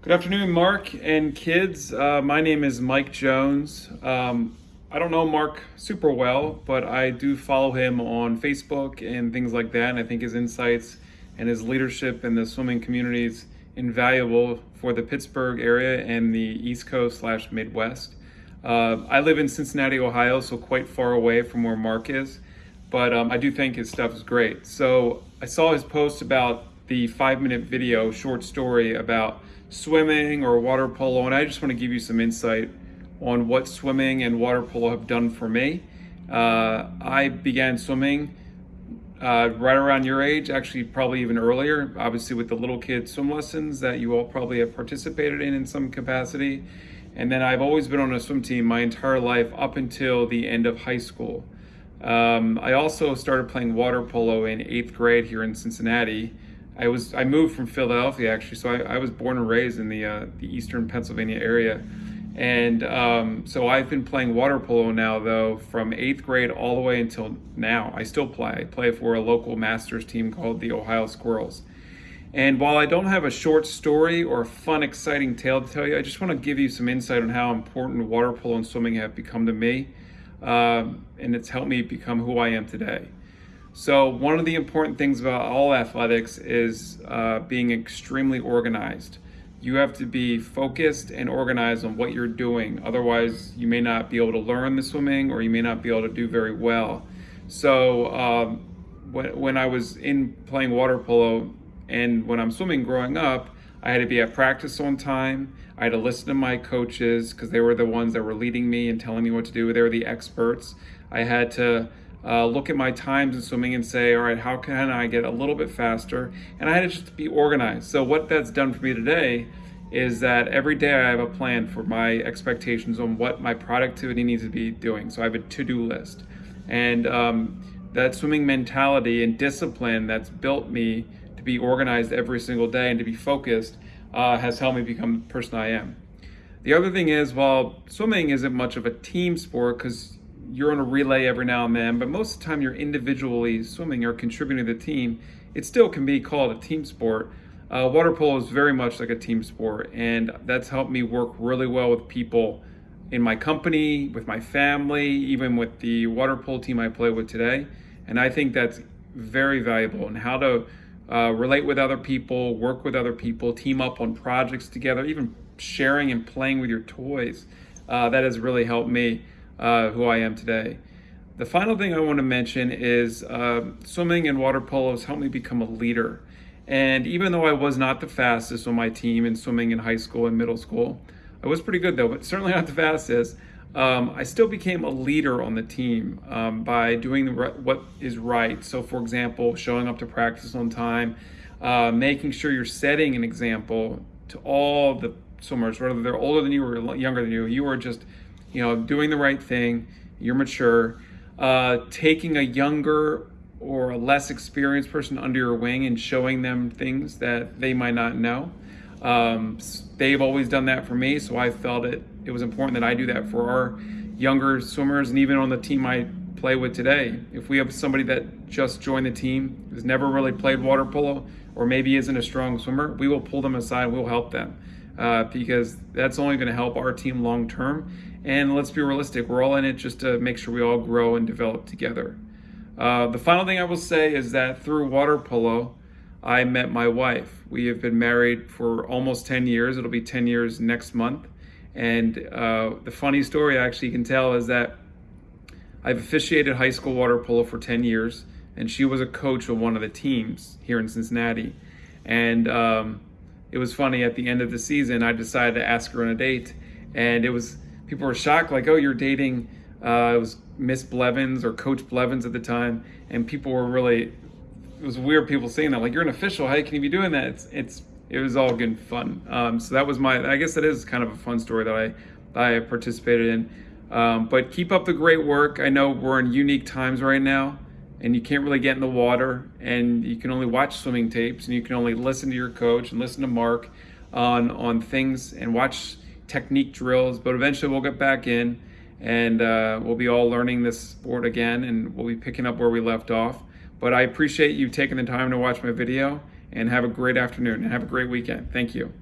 Good afternoon, Mark and kids. Uh, my name is Mike Jones. Um, I don't know Mark super well, but I do follow him on Facebook and things like that. And I think his insights and his leadership in the swimming community is invaluable for the Pittsburgh area and the East Coast slash Midwest. Uh, I live in Cincinnati, Ohio, so quite far away from where Mark is, but um, I do think his stuff is great. So I saw his post about the five minute video, short story about swimming or water polo, and I just want to give you some insight on what swimming and water polo have done for me. Uh, I began swimming uh, right around your age, actually probably even earlier, obviously with the little kid swim lessons that you all probably have participated in in some capacity. And then I've always been on a swim team my entire life up until the end of high school. Um, I also started playing water polo in eighth grade here in Cincinnati. I was I moved from Philadelphia actually, so I, I was born and raised in the uh, the eastern Pennsylvania area. And um, so I've been playing water polo now, though, from eighth grade all the way until now. I still play. I play for a local masters team called the Ohio Squirrels. And while I don't have a short story or a fun, exciting tale to tell you, I just want to give you some insight on how important water polo and swimming have become to me. Um, and it's helped me become who I am today. So, one of the important things about all athletics is uh, being extremely organized you have to be focused and organized on what you're doing. Otherwise, you may not be able to learn the swimming or you may not be able to do very well. So, um, when, when I was in playing water polo and when I'm swimming growing up, I had to be at practice on time. I had to listen to my coaches because they were the ones that were leading me and telling me what to do. They were the experts. I had to uh, look at my times in swimming and say, all right, how can I get a little bit faster? And I had to just be organized. So what that's done for me today is that every day I have a plan for my expectations on what my productivity needs to be doing. So I have a to-do list. And um, that swimming mentality and discipline that's built me to be organized every single day and to be focused uh, has helped me become the person I am. The other thing is, while swimming isn't much of a team sport because you're on a relay every now and then, but most of the time you're individually swimming or contributing to the team, it still can be called a team sport. Uh, water polo is very much like a team sport, and that's helped me work really well with people in my company, with my family, even with the water polo team I play with today. And I think that's very valuable and how to uh, relate with other people, work with other people, team up on projects together, even sharing and playing with your toys. Uh, that has really helped me uh, who I am today. The final thing I want to mention is uh, swimming and water polo has helped me become a leader. And even though I was not the fastest on my team in swimming in high school and middle school, I was pretty good though, but certainly not the fastest. Um, I still became a leader on the team um, by doing what is right. So, for example, showing up to practice on time, uh, making sure you're setting an example to all the swimmers, whether they're older than you or younger than you. You are just you know, doing the right thing, you're mature, uh, taking a younger or a less experienced person under your wing and showing them things that they might not know. Um, they've always done that for me, so I felt it it was important that I do that for our younger swimmers and even on the team I play with today. If we have somebody that just joined the team, has never really played water polo, or maybe isn't a strong swimmer, we will pull them aside, we'll help them uh, because that's only going to help our team long term. And let's be realistic, we're all in it just to make sure we all grow and develop together. Uh, the final thing I will say is that through water polo, I met my wife. We have been married for almost 10 years. It'll be 10 years next month. And uh, the funny story I actually can tell is that I've officiated high school water polo for 10 years, and she was a coach of one of the teams here in Cincinnati. And um, it was funny at the end of the season, I decided to ask her on a date, and it was people were shocked, like, "Oh, you're dating." Uh, it was Miss Blevins or Coach Blevins at the time, and people were really. It was weird people saying that, like, "You're an official. How can you be doing that?" It's it's it was all good fun. Um, so that was my. I guess that is kind of a fun story that I I participated in. Um, but keep up the great work. I know we're in unique times right now and you can't really get in the water and you can only watch swimming tapes and you can only listen to your coach and listen to Mark on on things and watch technique drills but eventually we'll get back in and uh, we'll be all learning this sport again and we'll be picking up where we left off but I appreciate you taking the time to watch my video and have a great afternoon and have a great weekend. Thank you.